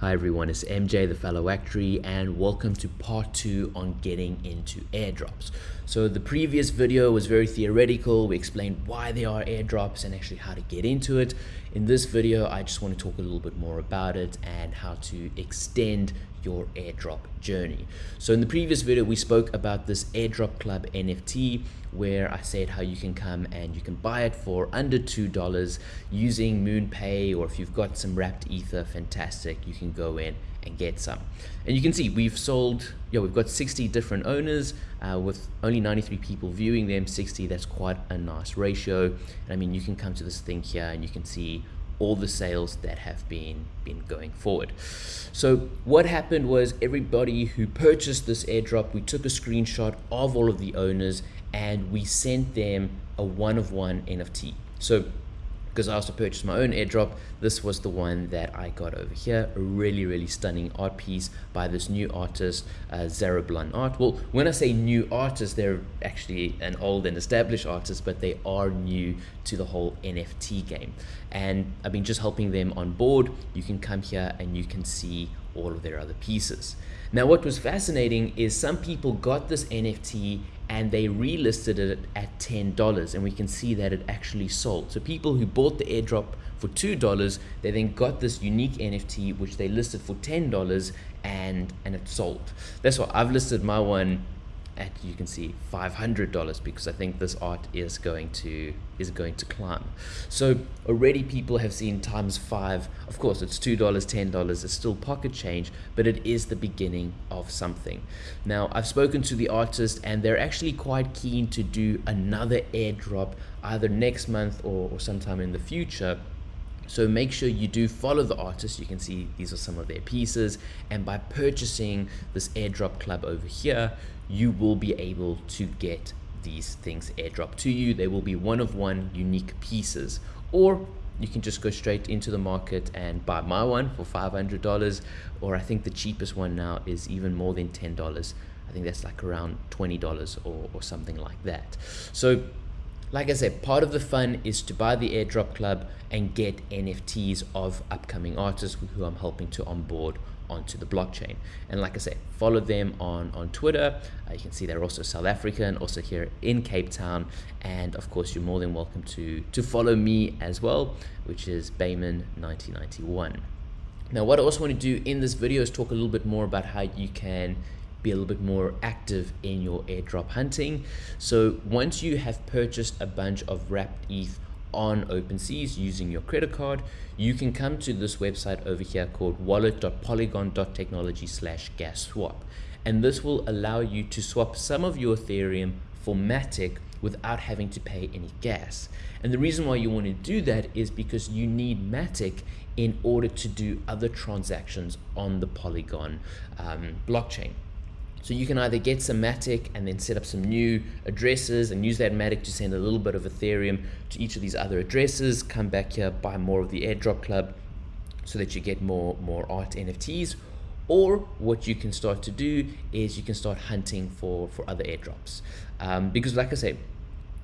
Hi everyone, it's MJ the fellow actuary and welcome to part two on getting into airdrops. So the previous video was very theoretical, we explained why they are airdrops and actually how to get into it. In this video, I just want to talk a little bit more about it and how to extend your airdrop journey. So in the previous video, we spoke about this airdrop club NFT where I said how you can come and you can buy it for under $2 using MoonPay or if you've got some wrapped ether, fantastic, you can go in and get some. And you can see we've sold, yeah, we've got 60 different owners uh, with only 93 people viewing them, 60, that's quite a nice ratio. And I mean, you can come to this thing here and you can see all the sales that have been been going forward. So what happened was everybody who purchased this airdrop, we took a screenshot of all of the owners and we sent them a one of one NFT. So because I also purchased my own airdrop. This was the one that I got over here. A really, really stunning art piece by this new artist, uh, Zarablon Art. Well, when I say new artist, they're actually an old and established artist, but they are new to the whole NFT game. And I've been just helping them on board. You can come here and you can see all of their other pieces. Now, what was fascinating is some people got this NFT and they relisted it at $10 and we can see that it actually sold. So people who bought the airdrop for $2, they then got this unique NFT which they listed for $10 and, and it sold. That's why I've listed my one at you can see $500 because I think this art is going to is going to climb. So already people have seen times five. Of course it's two dollars ten dollars. It's still pocket change but it is the beginning of something. Now I've spoken to the artist and they're actually quite keen to do another airdrop either next month or, or sometime in the future so make sure you do follow the artist. You can see these are some of their pieces. And by purchasing this airdrop club over here, you will be able to get these things airdrop to you. They will be one of one unique pieces. Or you can just go straight into the market and buy my one for $500 or I think the cheapest one now is even more than $10 I think that's like around $20 or, or something like that so like I said, part of the fun is to buy the airdrop club and get NFTs of upcoming artists who I'm helping to onboard onto the blockchain. And like I said, follow them on, on Twitter. Uh, you can see they're also South African, also here in Cape Town. And of course, you're more than welcome to, to follow me as well, which is Bayman1991. Now, what I also want to do in this video is talk a little bit more about how you can be a little bit more active in your airdrop hunting. So once you have purchased a bunch of wrapped ETH on OpenSeas using your credit card, you can come to this website over here called wallet.polygon.technology slash gas swap. And this will allow you to swap some of your Ethereum for Matic without having to pay any gas. And the reason why you want to do that is because you need Matic in order to do other transactions on the Polygon um, blockchain. So you can either get some Matic and then set up some new addresses and use that Matic to send a little bit of Ethereum to each of these other addresses, come back here, buy more of the airdrop club so that you get more, more art NFTs. Or what you can start to do is you can start hunting for, for other airdrops. Um, because like I say,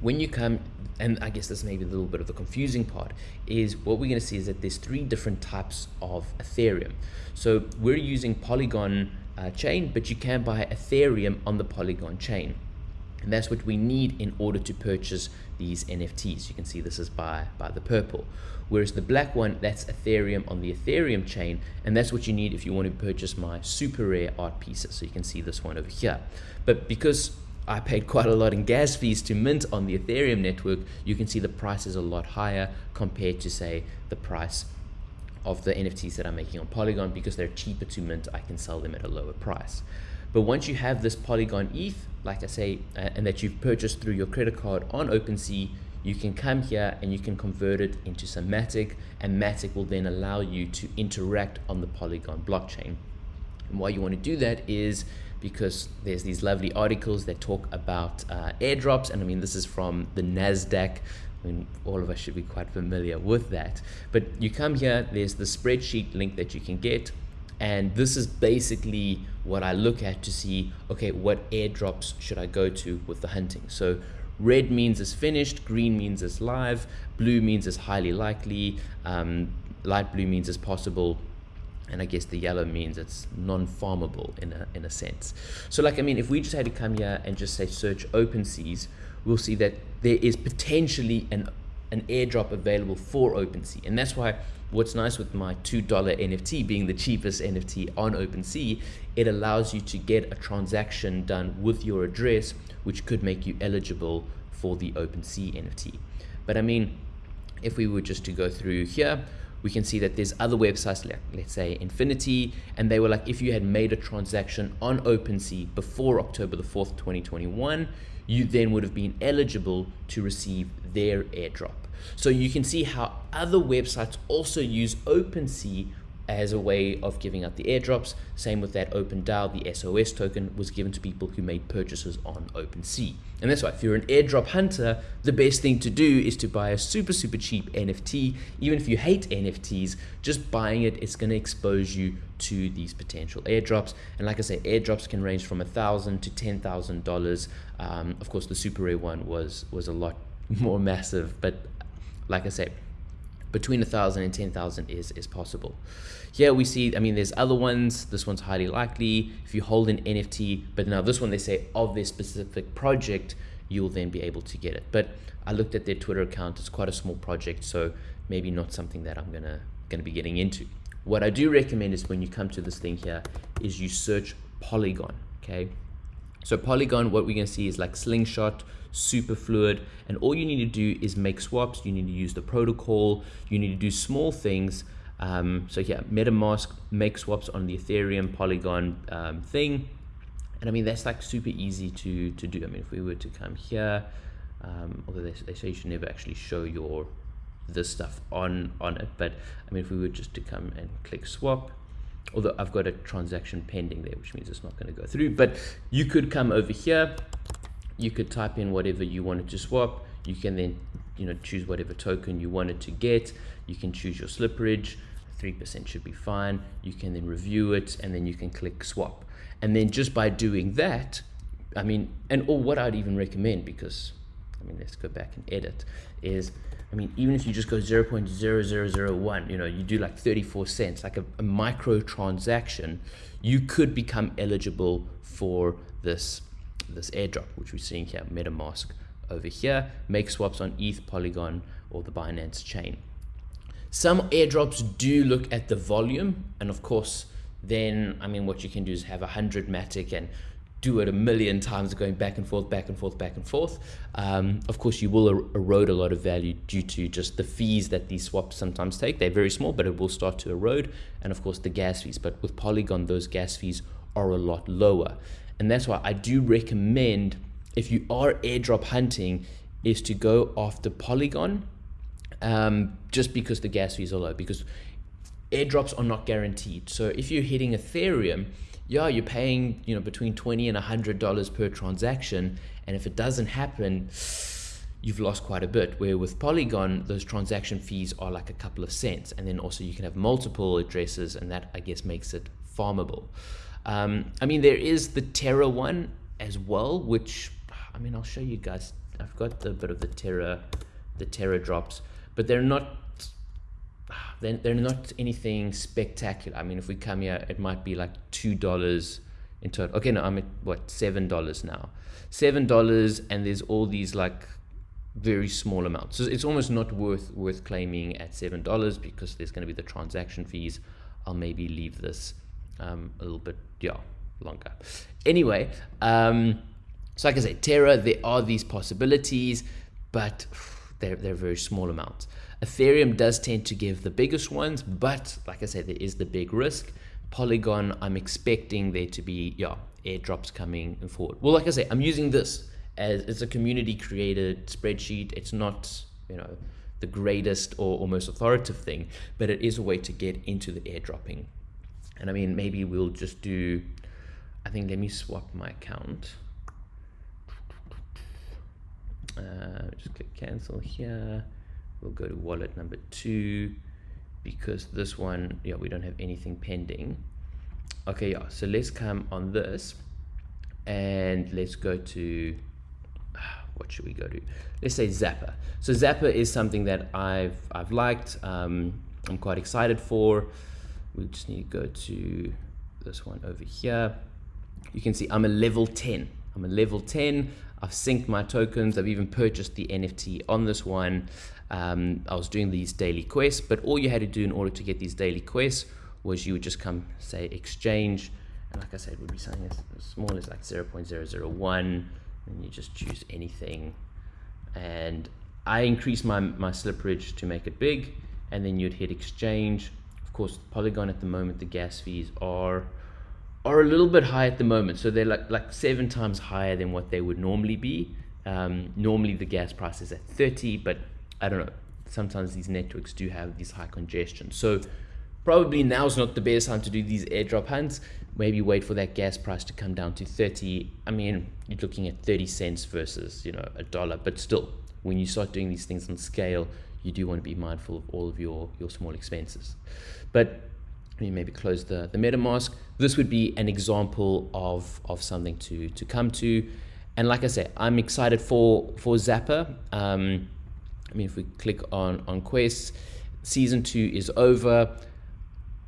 when you come, and I guess this may be a little bit of the confusing part, is what we're going to see is that there's three different types of Ethereum. So we're using Polygon uh, chain, but you can buy Ethereum on the Polygon chain. And that's what we need in order to purchase these NFTs. You can see this is by, by the purple. Whereas the black one, that's Ethereum on the Ethereum chain. And that's what you need if you want to purchase my super rare art pieces. So you can see this one over here. But because I paid quite a lot in gas fees to mint on the Ethereum network, you can see the price is a lot higher compared to say the price of the NFTs that I'm making on Polygon because they're cheaper to mint, I can sell them at a lower price. But once you have this Polygon ETH, like I say, uh, and that you've purchased through your credit card on OpenSea, you can come here and you can convert it into some Matic, and Matic will then allow you to interact on the Polygon blockchain. And why you want to do that is because there's these lovely articles that talk about uh, airdrops, and I mean, this is from the NASDAQ I mean, all of us should be quite familiar with that. But you come here, there's the spreadsheet link that you can get. And this is basically what I look at to see, okay, what airdrops should I go to with the hunting? So red means it's finished, green means it's live, blue means it's highly likely, um, light blue means it's possible, and I guess the yellow means it's non-farmable in a, in a sense. So like, I mean, if we just had to come here and just say search OpenSeas, we'll see that there is potentially an, an airdrop available for OpenSea. And that's why what's nice with my $2 NFT being the cheapest NFT on OpenSea, it allows you to get a transaction done with your address, which could make you eligible for the OpenSea NFT. But I mean, if we were just to go through here, we can see that there's other websites like let's say Infinity and they were like if you had made a transaction on OpenSea before October the 4th 2021 you then would have been eligible to receive their airdrop. So you can see how other websites also use OpenSea as a way of giving out the airdrops. Same with that OpenDAO, the SOS token was given to people who made purchases on OpenSea. And that's why if you're an airdrop hunter, the best thing to do is to buy a super, super cheap NFT. Even if you hate NFTs, just buying it, it's going to expose you to these potential airdrops. And like I say, airdrops can range from a thousand to ten thousand um, dollars. Of course, the super rare one was was a lot more massive, but like I say, between a thousand and ten thousand is is possible. Here we see, I mean, there's other ones. This one's highly likely. If you hold an NFT, but now this one they say of this specific project, you'll then be able to get it. But I looked at their Twitter account. It's quite a small project, so maybe not something that I'm gonna gonna be getting into. What I do recommend is when you come to this thing here, is you search Polygon. Okay, so Polygon, what we're gonna see is like Slingshot, Superfluid, and all you need to do is make swaps. You need to use the protocol. You need to do small things. Um, so yeah, MetaMask make swaps on the Ethereum Polygon um, thing. And I mean, that's like super easy to, to do. I mean, if we were to come here, um, although they, they say you should never actually show your this stuff on, on it. But I mean, if we were just to come and click swap, although I've got a transaction pending there, which means it's not going to go through. But you could come over here, you could type in whatever you wanted to swap. You can then, you know, choose whatever token you wanted to get. You can choose your slipperage. 3% should be fine. You can then review it and then you can click swap. And then just by doing that, I mean, and or what I'd even recommend because, I mean, let's go back and edit is I mean, even if you just go 0 0.0001, you know, you do like 34 cents, like a, a micro transaction, you could become eligible for this, this airdrop, which we're seeing here, MetaMask over here, make swaps on ETH, Polygon, or the Binance chain. Some airdrops do look at the volume, and of course, then, I mean, what you can do is have a 100 Matic and do it a million times going back and forth, back and forth, back and forth. Um, of course, you will er erode a lot of value due to just the fees that these swaps sometimes take. They're very small, but it will start to erode. And of course, the gas fees. But with Polygon, those gas fees are a lot lower. And that's why I do recommend, if you are airdrop hunting, is to go after Polygon um, just because the gas fees are low. Because airdrops are not guaranteed. So if you're hitting Ethereum, yeah, you're paying, you know, between 20 and $100 per transaction. And if it doesn't happen, you've lost quite a bit. Where with Polygon, those transaction fees are like a couple of cents. And then also you can have multiple addresses and that I guess makes it farmable. Um, I mean, there is the Terra one as well, which, I mean, I'll show you guys. I've got a bit of the Terra, the Terra drops, but they're not they're, they're not anything spectacular. I mean, if we come here, it might be like $2 in total. Okay, no, I'm at what, $7 now. $7 and there's all these like very small amounts. So it's almost not worth worth claiming at $7 because there's going to be the transaction fees. I'll maybe leave this um, a little bit, yeah, longer. Anyway, um, so like I say, Terra, there are these possibilities, but they're, they're very small amounts. Ethereum does tend to give the biggest ones, but like I said, there is the big risk. Polygon, I'm expecting there to be, yeah, airdrops coming forward. Well, like I say, I'm using this as it's a community created spreadsheet. It's not, you know, the greatest or, or most authoritative thing, but it is a way to get into the airdropping. And I mean, maybe we'll just do, I think, let me swap my account. Uh, just click cancel here we'll go to wallet number two because this one yeah we don't have anything pending okay yeah so let's come on this and let's go to what should we go to let's say Zapper so Zapper is something that I've I've liked um, I'm quite excited for we just need to go to this one over here. You can see I'm a level 10. I'm a level 10. I've synced my tokens. I've even purchased the NFT on this one. Um, I was doing these daily quests, but all you had to do in order to get these daily quests was you would just come say exchange. And like I said, it would be something as, small as like 0.001 and you just choose anything. And I increased my, my slipperage to make it big and then you'd hit exchange. Of course, Polygon at the moment, the gas fees are are a little bit high at the moment. So they're like, like seven times higher than what they would normally be. Um, normally the gas price is at 30, but I don't know. Sometimes these networks do have these high congestion. So probably now is not the best time to do these airdrop hunts. Maybe wait for that gas price to come down to 30. I mean, you're looking at 30 cents versus, you know, a dollar, but still, when you start doing these things on scale, you do want to be mindful of all of your, your small expenses. But maybe close the, the MetaMask. This would be an example of, of something to, to come to. And like I said, I'm excited for, for Zapper. Um, I mean, if we click on, on quests, season two is over.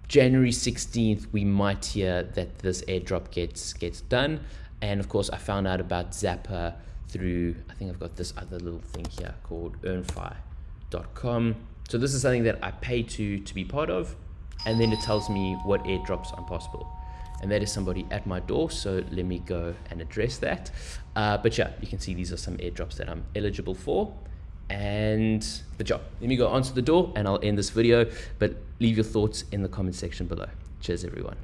January 16th, we might hear that this airdrop gets, gets done. And of course, I found out about Zapper through, I think I've got this other little thing here called earnfi.com. So this is something that I pay to, to be part of and then it tells me what airdrops are possible and that is somebody at my door so let me go and address that uh, but yeah you can see these are some airdrops that I'm eligible for and the job. Let me go answer the door and I'll end this video but leave your thoughts in the comment section below. Cheers everyone